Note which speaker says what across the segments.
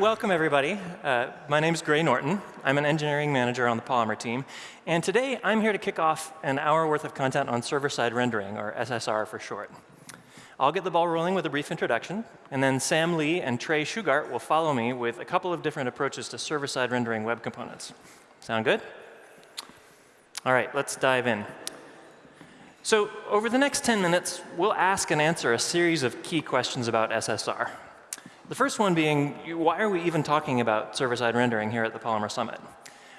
Speaker 1: welcome everybody. Uh, my name is Gray Norton. I'm an engineering manager on the Polymer team. And today I'm here to kick off an hour worth of content on server-side rendering, or SSR for short. I'll get the ball rolling with a brief introduction, and then Sam Li and Trey Shugart will follow me with a couple of different approaches to server-side rendering web components. Sound good? All right, let's dive in. So over the next 10 minutes, we'll ask and answer a series of key questions about SSR. The first one being, why are we even talking about server-side rendering here at the Polymer Summit?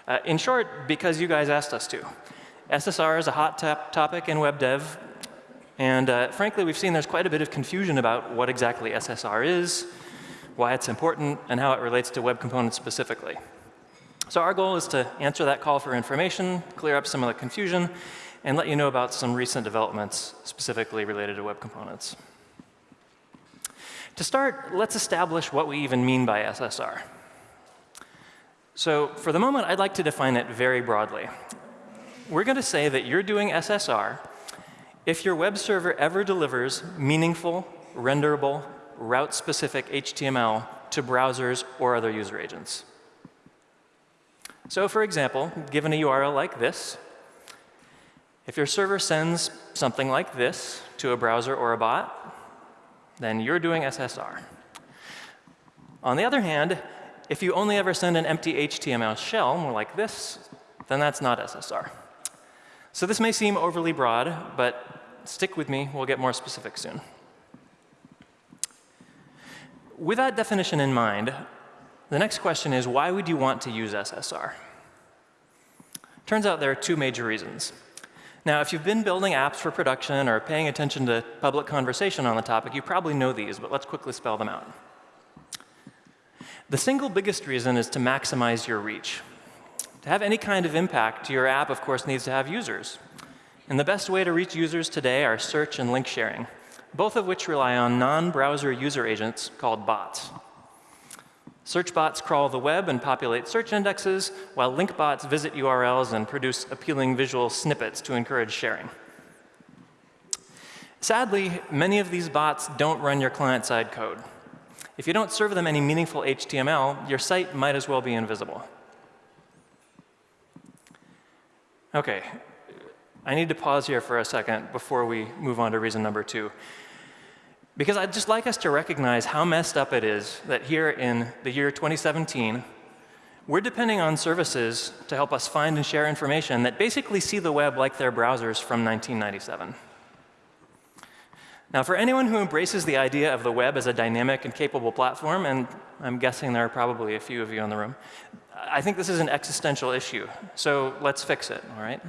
Speaker 1: Uh, in short, because you guys asked us to. SSR is a hot topic in web dev, and uh, frankly, we've seen there's quite a bit of confusion about what exactly SSR is, why it's important, and how it relates to web components specifically. So our goal is to answer that call for information, clear up some of the confusion, and let you know about some recent developments specifically related to web components. To start, let's establish what we even mean by SSR. So for the moment, I'd like to define it very broadly. We're going to say that you're doing SSR if your web server ever delivers meaningful, renderable, route-specific HTML to browsers or other user agents. So for example, given a URL like this, if your server sends something like this to a browser or a bot, then you're doing SSR. On the other hand, if you only ever send an empty HTML shell, more like this, then that's not SSR. So this may seem overly broad, but stick with me. We'll get more specific soon. With that definition in mind, the next question is, why would you want to use SSR? Turns out there are two major reasons. Now, if you've been building apps for production or paying attention to public conversation on the topic, you probably know these, but let's quickly spell them out. The single biggest reason is to maximize your reach. To have any kind of impact, your app, of course, needs to have users. And the best way to reach users today are search and link sharing, both of which rely on non-browser user agents called bots. Search bots crawl the web and populate search indexes, while link bots visit URLs and produce appealing visual snippets to encourage sharing. Sadly, many of these bots don't run your client-side code. If you don't serve them any meaningful HTML, your site might as well be invisible. OK, I need to pause here for a second before we move on to reason number two. Because I'd just like us to recognize how messed up it is that here in the year 2017, we're depending on services to help us find and share information that basically see the web like their browsers from 1997. Now, for anyone who embraces the idea of the web as a dynamic and capable platform, and I'm guessing there are probably a few of you in the room, I think this is an existential issue. So let's fix it, all right?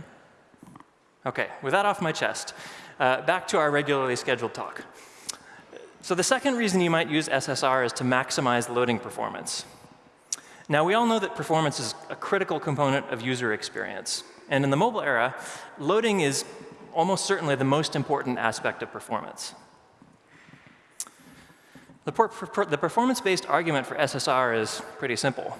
Speaker 1: OK, with that off my chest, uh, back to our regularly scheduled talk. So the second reason you might use SSR is to maximize loading performance. Now, we all know that performance is a critical component of user experience. And in the mobile era, loading is almost certainly the most important aspect of performance. The, the performance-based argument for SSR is pretty simple.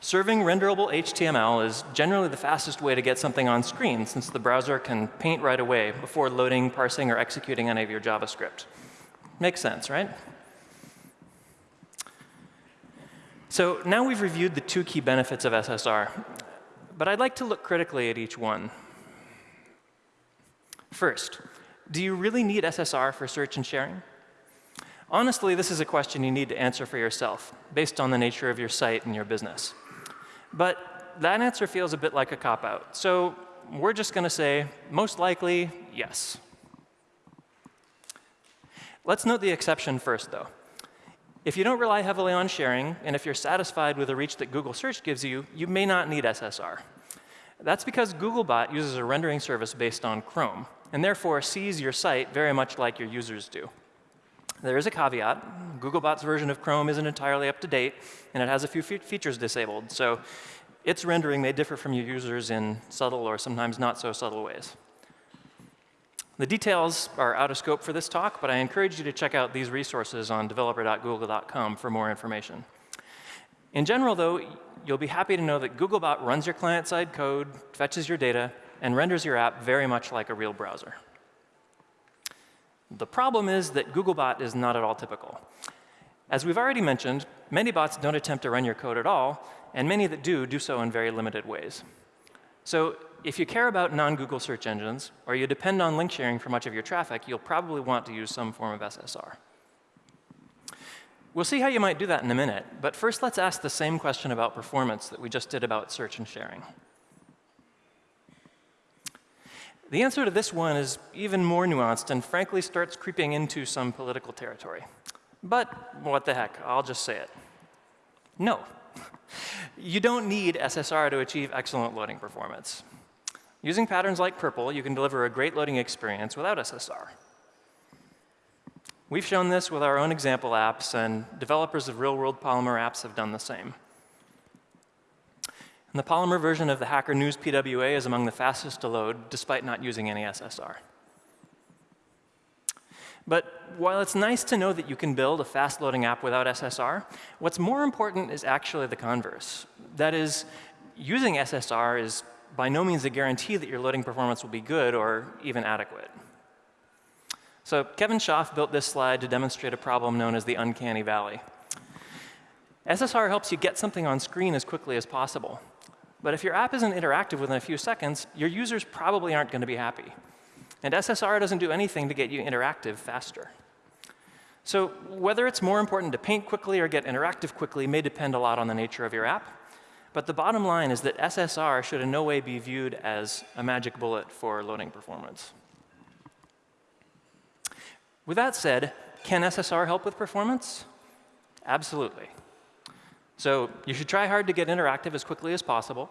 Speaker 1: Serving renderable HTML is generally the fastest way to get something on screen, since the browser can paint right away before loading, parsing, or executing any of your JavaScript. Makes sense, right? So now we've reviewed the two key benefits of SSR, but I'd like to look critically at each one. First, do you really need SSR for search and sharing? Honestly, this is a question you need to answer for yourself, based on the nature of your site and your business. But that answer feels a bit like a cop-out. So we're just going to say, most likely, yes. Let's note the exception first, though. If you don't rely heavily on sharing, and if you're satisfied with the reach that Google Search gives you, you may not need SSR. That's because Googlebot uses a rendering service based on Chrome, and therefore sees your site very much like your users do. There is a caveat. Googlebot's version of Chrome isn't entirely up to date, and it has a few fe features disabled. So its rendering may differ from your users in subtle or sometimes not so subtle ways. The details are out of scope for this talk, but I encourage you to check out these resources on developer.google.com for more information. In general, though, you'll be happy to know that Googlebot runs your client-side code, fetches your data, and renders your app very much like a real browser. The problem is that Googlebot is not at all typical. As we've already mentioned, many bots don't attempt to run your code at all, and many that do, do so in very limited ways. So if you care about non-Google search engines, or you depend on link sharing for much of your traffic, you'll probably want to use some form of SSR. We'll see how you might do that in a minute, but first let's ask the same question about performance that we just did about search and sharing. The answer to this one is even more nuanced and frankly starts creeping into some political territory. But what the heck, I'll just say it. No. You don't need SSR to achieve excellent loading performance. Using patterns like PRPL, you can deliver a great loading experience without SSR. We've shown this with our own example apps, and developers of real-world Polymer apps have done the same. And the Polymer version of the Hacker News PWA is among the fastest to load, despite not using any SSR. But while it's nice to know that you can build a fast-loading app without SSR, what's more important is actually the converse. That is, using SSR is by no means a guarantee that your loading performance will be good or even adequate. So Kevin Schaaf built this slide to demonstrate a problem known as the uncanny valley. SSR helps you get something on screen as quickly as possible. But if your app isn't interactive within a few seconds, your users probably aren't going to be happy. And SSR doesn't do anything to get you interactive faster. So whether it's more important to paint quickly or get interactive quickly may depend a lot on the nature of your app. But the bottom line is that SSR should in no way be viewed as a magic bullet for loading performance. With that said, can SSR help with performance? Absolutely. So you should try hard to get interactive as quickly as possible.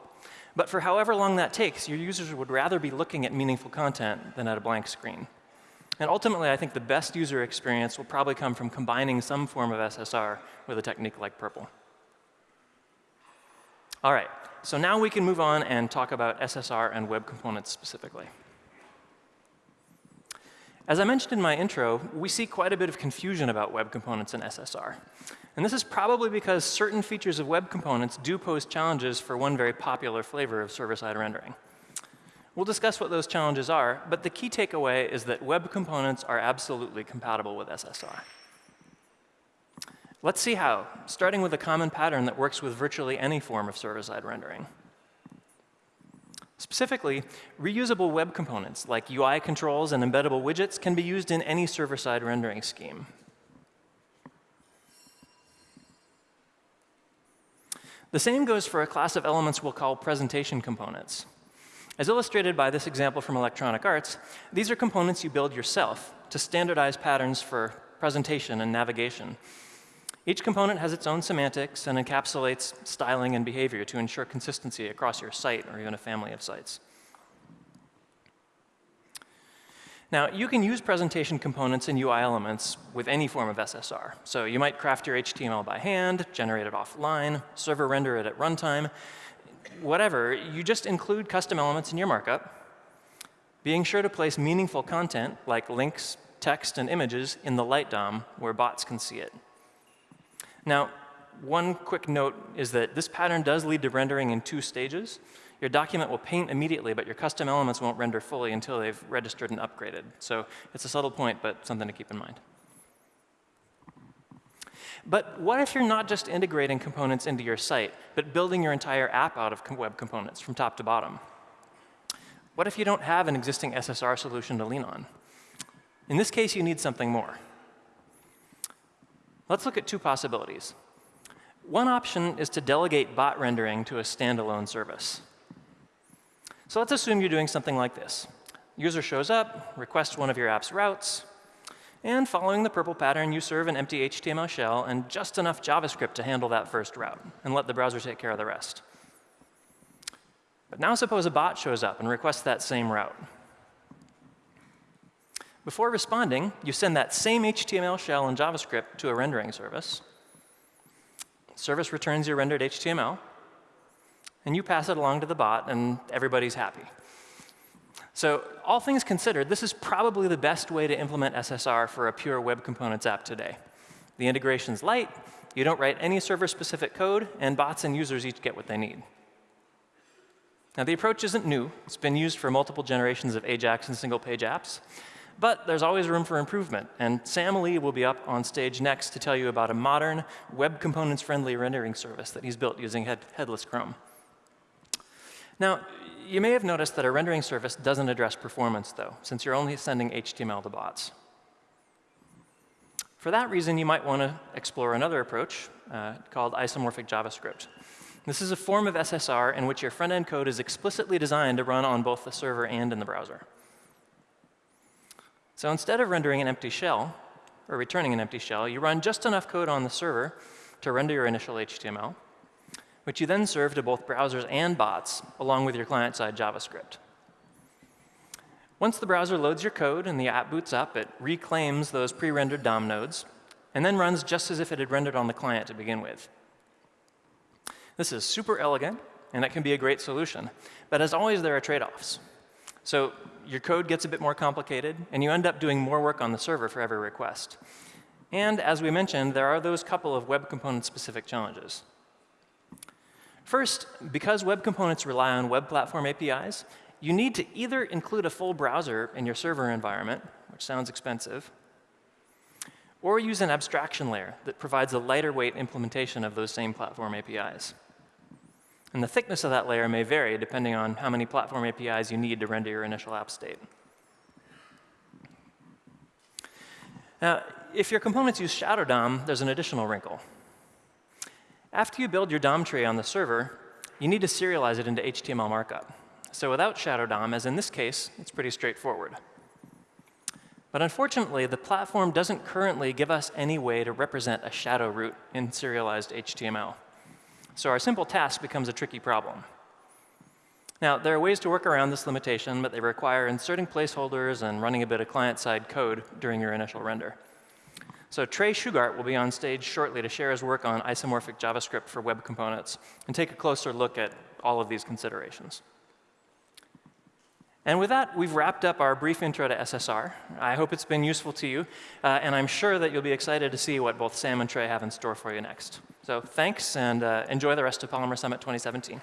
Speaker 1: But for however long that takes, your users would rather be looking at meaningful content than at a blank screen. And ultimately, I think the best user experience will probably come from combining some form of SSR with a technique like PRPL. All right, so now we can move on and talk about SSR and web components specifically. As I mentioned in my intro, we see quite a bit of confusion about web components in SSR. And this is probably because certain features of web components do pose challenges for one very popular flavor of server-side rendering. We'll discuss what those challenges are, but the key takeaway is that web components are absolutely compatible with SSR. Let's see how, starting with a common pattern that works with virtually any form of server-side rendering. Specifically, reusable web components like UI controls and embeddable widgets can be used in any server-side rendering scheme. The same goes for a class of elements we'll call presentation components. As illustrated by this example from Electronic Arts, these are components you build yourself to standardize patterns for presentation and navigation each component has its own semantics and encapsulates styling and behavior to ensure consistency across your site or even a family of sites. Now, you can use presentation components and UI elements with any form of SSR. So you might craft your HTML by hand, generate it offline, server render it at runtime, whatever. You just include custom elements in your markup, being sure to place meaningful content like links, text, and images in the light DOM where bots can see it. Now, one quick note is that this pattern does lead to rendering in two stages. Your document will paint immediately, but your custom elements won't render fully until they've registered and upgraded. So it's a subtle point, but something to keep in mind. But what if you're not just integrating components into your site, but building your entire app out of web components from top to bottom? What if you don't have an existing SSR solution to lean on? In this case, you need something more. Let's look at two possibilities. One option is to delegate bot rendering to a standalone service. So let's assume you're doing something like this. User shows up, requests one of your app's routes, and following the PRPL pattern, you serve an empty HTML shell and just enough JavaScript to handle that first route, and let the browser take care of the rest. But now suppose a bot shows up and requests that same route. Before responding, you send that same HTML shell and JavaScript to a rendering service. Service returns your rendered HTML, and you pass it along to the bot, and everybody's happy. So all things considered, this is probably the best way to implement SSR for a pure web components app today. The integration's light, you don't write any server-specific code, and bots and users each get what they need. Now, the approach isn't new. It's been used for multiple generations of AJAX and single-page apps. But there's always room for improvement, and Sam Li will be up on stage next to tell you about a modern, web components-friendly rendering service that he's built using head headless Chrome. Now, you may have noticed that a rendering service doesn't address performance, though, since you're only sending HTML to bots. For that reason, you might want to explore another approach uh, called isomorphic JavaScript. This is a form of SSR in which your front-end code is explicitly designed to run on both the server and in the browser. So instead of rendering an empty shell, or returning an empty shell, you run just enough code on the server to render your initial HTML, which you then serve to both browsers and bots, along with your client-side JavaScript. Once the browser loads your code and the app boots up, it reclaims those pre-rendered DOM nodes, and then runs just as if it had rendered on the client to begin with. This is super elegant, and it can be a great solution. But as always, there are trade-offs. So your code gets a bit more complicated, and you end up doing more work on the server for every request. And as we mentioned, there are those couple of web component-specific challenges. First, because web components rely on web platform APIs, you need to either include a full browser in your server environment, which sounds expensive, or use an abstraction layer that provides a lighter weight implementation of those same platform APIs. And the thickness of that layer may vary depending on how many platform APIs you need to render your initial app state. Now, if your components use Shadow DOM, there's an additional wrinkle. After you build your DOM tree on the server, you need to serialize it into HTML markup. So without Shadow DOM, as in this case, it's pretty straightforward. But unfortunately, the platform doesn't currently give us any way to represent a shadow root in serialized HTML. So our simple task becomes a tricky problem. Now, there are ways to work around this limitation, but they require inserting placeholders and running a bit of client-side code during your initial render. So Trey Shugart will be on stage shortly to share his work on isomorphic JavaScript for web components and take a closer look at all of these considerations. And with that, we've wrapped up our brief intro to SSR. I hope it's been useful to you, uh, and I'm sure that you'll be excited to see what both Sam and Trey have in store for you next. So thanks, and uh, enjoy the rest of Polymer Summit 2017.